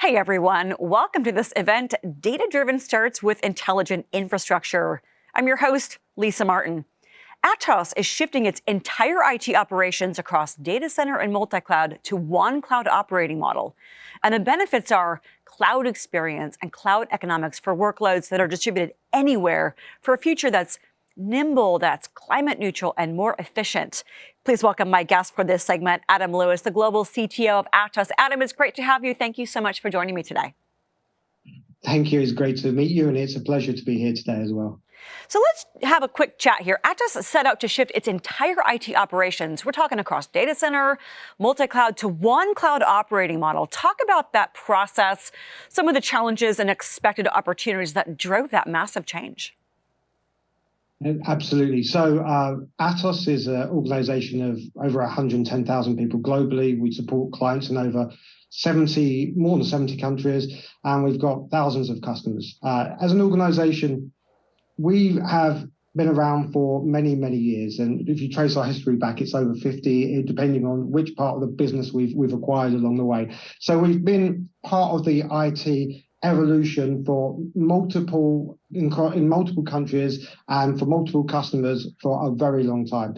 Hey everyone, welcome to this event, Data Driven Starts with Intelligent Infrastructure. I'm your host, Lisa Martin. Atos is shifting its entire IT operations across data center and multi-cloud to one cloud operating model. And the benefits are cloud experience and cloud economics for workloads that are distributed anywhere for a future that's nimble, that's climate neutral, and more efficient. Please welcome my guest for this segment, Adam Lewis, the global CTO of Atos. Adam, it's great to have you. Thank you so much for joining me today. Thank you. It's great to meet you, and it's a pleasure to be here today as well. So let's have a quick chat here. Atos set out to shift its entire IT operations. We're talking across data center, multi-cloud to one cloud operating model. Talk about that process, some of the challenges and expected opportunities that drove that massive change. Absolutely. So uh, Atos is an organization of over 110,000 people globally. We support clients in over 70, more than 70 countries, and we've got thousands of customers. Uh, as an organization, we have been around for many, many years. And if you trace our history back, it's over 50, depending on which part of the business we've, we've acquired along the way. So we've been part of the IT evolution for multiple in, in multiple countries and for multiple customers for a very long time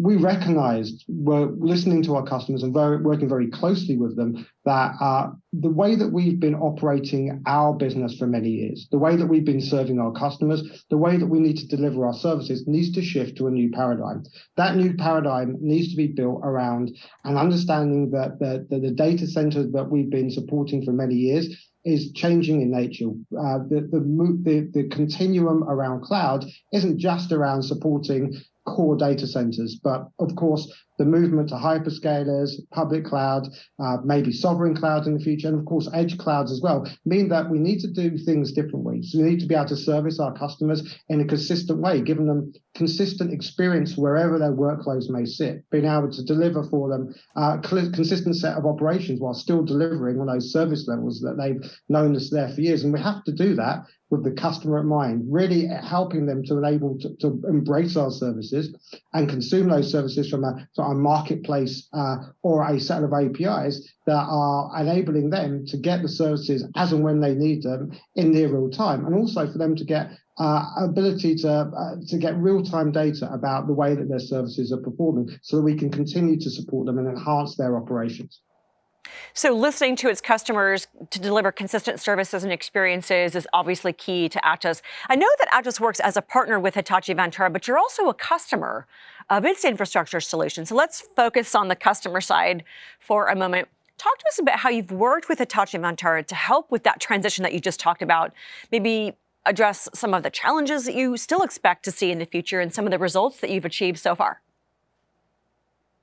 we recognized, we're listening to our customers and very, working very closely with them, that uh, the way that we've been operating our business for many years, the way that we've been serving our customers, the way that we need to deliver our services needs to shift to a new paradigm. That new paradigm needs to be built around an understanding that the, the, the data centers that we've been supporting for many years is changing in nature. Uh, the, the, the, the continuum around cloud isn't just around supporting core data centers. But of course, the movement to hyperscalers, public cloud, uh, maybe sovereign cloud in the future, and of course, edge clouds as well, mean that we need to do things differently. So we need to be able to service our customers in a consistent way, giving them consistent experience wherever their workloads may sit, being able to deliver for them a consistent set of operations while still delivering on those service levels that they've known us there for years. And we have to do that with the customer in mind, really helping them to enable to, to embrace our services and consume those services from a, a marketplace uh, or a set of APIs that are enabling them to get the services as and when they need them in near real time, and also for them to get uh, ability to uh, to get real time data about the way that their services are performing, so that we can continue to support them and enhance their operations. So listening to its customers to deliver consistent services and experiences is obviously key to Atos. I know that Atos works as a partner with Hitachi Vantara, but you're also a customer of its infrastructure solution. So let's focus on the customer side for a moment. Talk to us about how you've worked with Hitachi Vantara to help with that transition that you just talked about. Maybe address some of the challenges that you still expect to see in the future and some of the results that you've achieved so far.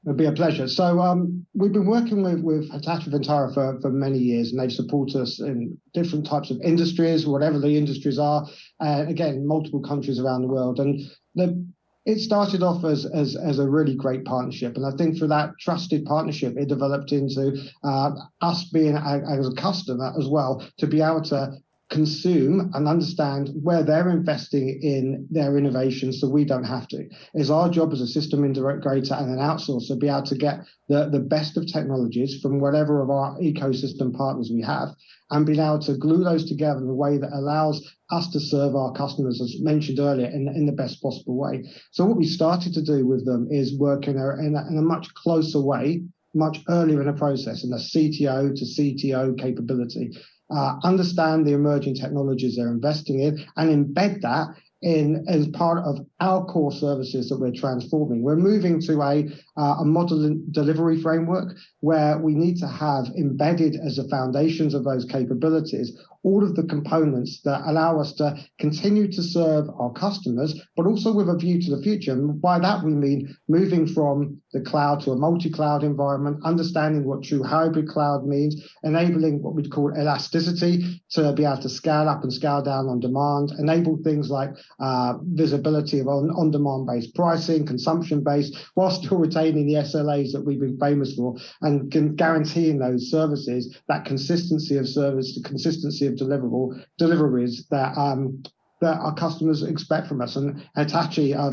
It'd be a pleasure. So um, we've been working with, with Hitachi Vantara for, for many years, and they've supported us in different types of industries, whatever the industries are, uh, again, multiple countries around the world. And the, it started off as, as, as a really great partnership. And I think for that trusted partnership, it developed into uh, us being as a customer as well, to be able to consume and understand where they're investing in their innovation so we don't have to. It's our job as a system integrator and an outsourcer to be able to get the, the best of technologies from whatever of our ecosystem partners we have and being able to glue those together in a way that allows us to serve our customers, as mentioned earlier, in, in the best possible way. So what we started to do with them is work in a, in a, in a much closer way much earlier in the process in a CTO to CTO capability uh, understand the emerging technologies they're investing in, and embed that in as part of our core services that we're transforming. We're moving to a, uh, a model delivery framework where we need to have embedded as the foundations of those capabilities all of the components that allow us to continue to serve our customers, but also with a view to the future. And by that, we mean moving from the cloud to a multi-cloud environment, understanding what true hybrid cloud means, enabling what we'd call elasticity to be able to scale up and scale down on demand, enable things like uh, visibility of on, on-demand based pricing, consumption based, while still retaining the SLAs that we've been famous for, and guaranteeing those services, that consistency of service, the consistency of deliverable deliveries that um, that our customers expect from us. And Hitachi uh,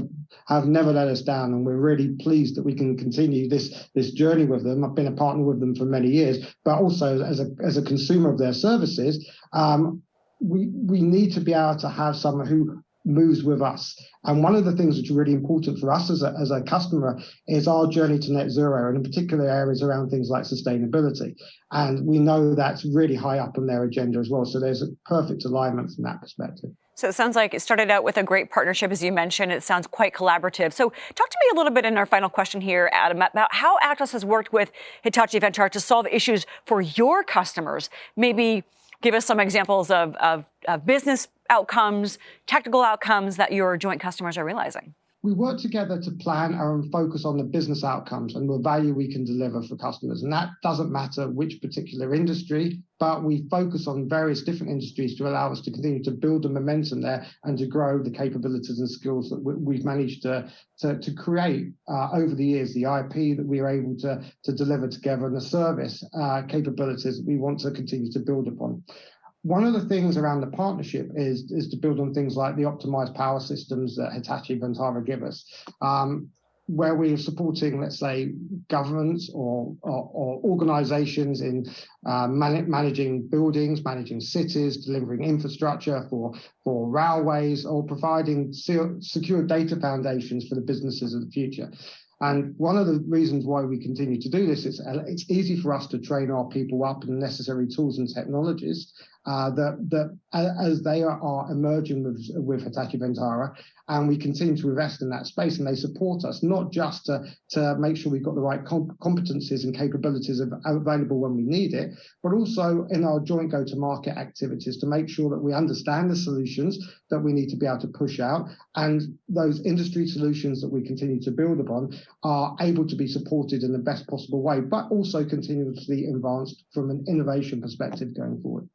have never let us down, and we're really pleased that we can continue this this journey with them. I've been a partner with them for many years, but also as a as a consumer of their services, um, we we need to be able to have someone who moves with us. And one of the things that's really important for us as a, as a customer is our journey to net zero, and in particular areas around things like sustainability. And we know that's really high up on their agenda as well. So there's a perfect alignment from that perspective. So it sounds like it started out with a great partnership, as you mentioned. It sounds quite collaborative. So talk to me a little bit in our final question here, Adam, about how Atos has worked with Hitachi Vantara to solve issues for your customers. Maybe give us some examples of, of, of business outcomes, technical outcomes that your joint customers are realizing? we work together to plan and focus on the business outcomes and the value we can deliver for customers. And that doesn't matter which particular industry, but we focus on various different industries to allow us to continue to build the momentum there and to grow the capabilities and skills that we've managed to, to, to create uh, over the years, the IP that we are able to, to deliver together and the service uh, capabilities we want to continue to build upon one of the things around the partnership is is to build on things like the optimized power systems that Hitachi Vantara give us. Um, where we're supporting, let's say, governments or, or, or organizations in uh, man managing buildings, managing cities, delivering infrastructure for, for railways, or providing secure data foundations for the businesses of the future. And one of the reasons why we continue to do this is uh, it's easy for us to train our people up in necessary tools and technologies uh, that, that as they are, are emerging with, with Hitachi Vantara, and we continue to invest in that space, and they support us not just to, to make sure we've got the right comp competencies and capabilities available when we need it, but also in our joint go-to-market activities to make sure that we understand the solutions that we need to be able to push out, and those industry solutions that we continue to build upon are able to be supported in the best possible way, but also continuously advanced from an innovation perspective going forward.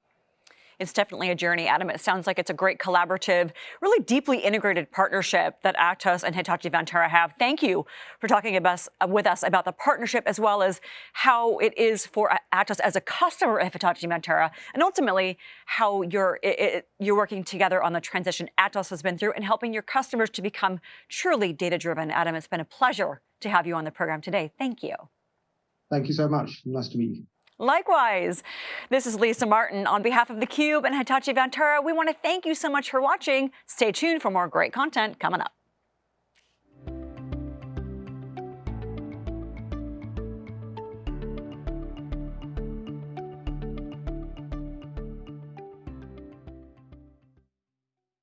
It's definitely a journey, Adam. It sounds like it's a great collaborative, really deeply integrated partnership that Atos and Hitachi Vantara have. Thank you for talking us, uh, with us about the partnership as well as how it is for Atos as a customer of Hitachi Vantara and ultimately how you're, it, it, you're working together on the transition Atos has been through and helping your customers to become truly data-driven. Adam, it's been a pleasure to have you on the program today. Thank you. Thank you so much. Nice to meet you. Likewise, this is Lisa Martin. On behalf of theCUBE and Hitachi Vantara, we want to thank you so much for watching. Stay tuned for more great content coming up.